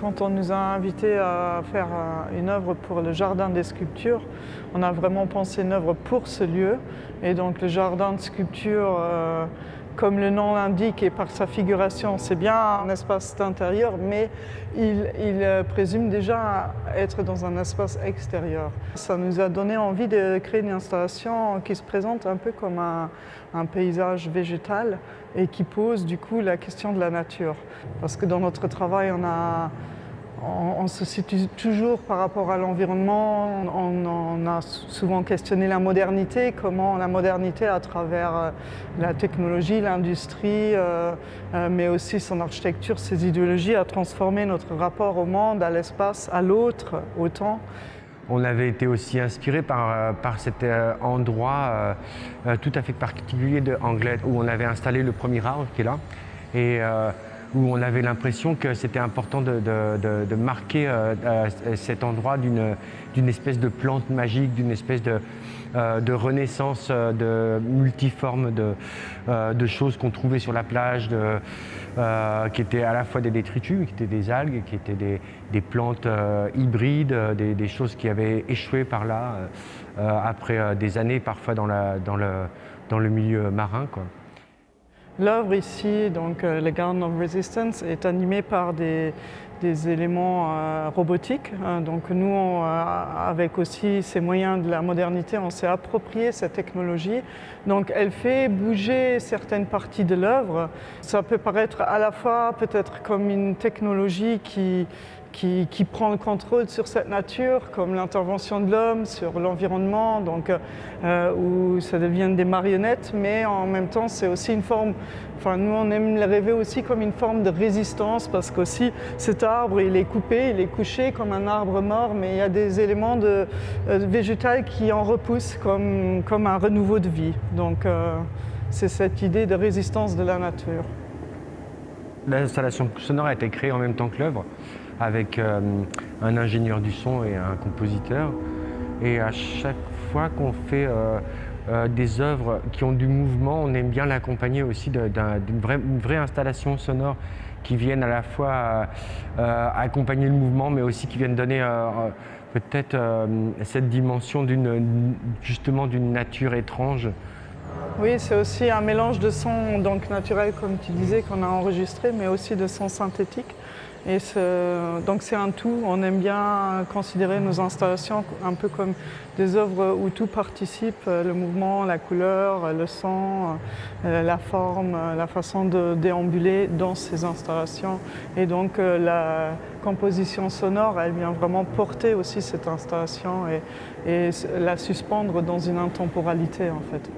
Quand on nous a invités à faire une œuvre pour le Jardin des sculptures, on a vraiment pensé une œuvre pour ce lieu. Et donc le Jardin de sculpture, euh, comme le nom l'indique et par sa figuration, c'est bien un espace intérieur, mais il, euh, présume déjà être dans un espace extérieur. Ça nous a donné envie de créer une installation qui se présente un peu comme un paysage végétal et qui pose du coup la question de la nature. Parce que dans notre travail, on a on, se situe toujours par rapport à l'environnement, on, a souvent questionné la modernité, comment la modernité à travers euh, la technologie, l'industrie, euh, euh, mais aussi son architecture, ses idéologies a transformé notre rapport au monde, à l'espace, à l'autre, au temps. On avait été aussi inspiré par, cet endroit tout à fait particulier de où on avait installé le premier arbre qui est là. Où on avait l'impression que c'était important de, marquer euh, euh, cet endroit d'une espèce de plante magique, d'une espèce de, euh, renaissance de multiforme de, choses qu'on trouvait sur la plage, qui étaient à la fois des détritus, qui étaient des algues, qui étaient des, plantes hybrides, des, choses qui avaient échoué par là après des années parfois dans, le, milieu marin. L'œuvre ici, donc euh, le Garden of Resistance, est animée par des, éléments euh, robotiques. Hein. donc nous, euh, avec aussi ces moyens de la modernité, on s'est approprié cette technologie. Donc elle fait bouger certaines parties de l'œuvre. Ça peut paraître à la fois peut-être comme une technologie qui qui, prend le contrôle sur cette nature, comme l'intervention de l'homme sur l'environnement, donc euh, où ça devient des marionnettes, mais en même temps c'est aussi une forme, enfin nous on aime le rêver aussi comme une forme de résistance, parce qu'aussi cet arbre il est coupé, il est couché comme un arbre mort, mais il y a des éléments de, euh, qui en repoussent comme, comme un renouveau de vie. Donc euh, c'est cette idée de résistance de la nature. L'installation sonore a été créée en même temps que l'œuvre avec euh, un ingénieur du son et un compositeur. Et à chaque fois qu'on fait euh, euh, des œuvres qui ont du mouvement, on aime bien l'accompagner aussi d'une vraie, installation sonore qui vienne à la fois accompagner le mouvement, mais aussi qui vienne donner peut-être cette dimension justement d'une nature étrange. Oui, c'est aussi un mélange de sons donc naturels, comme tu disais, qu'on a enregistré, mais aussi de sons synthétiques. Et donc c'est un tout, on aime bien considérer nos installations un peu comme des œuvres où tout participe, euh, le mouvement, la couleur, le son, euh, la forme, la façon de déambuler dans ces installations. Et donc euh, la composition sonore, elle vient vraiment porter aussi cette installation et, et la suspendre dans une intemporalité en fait.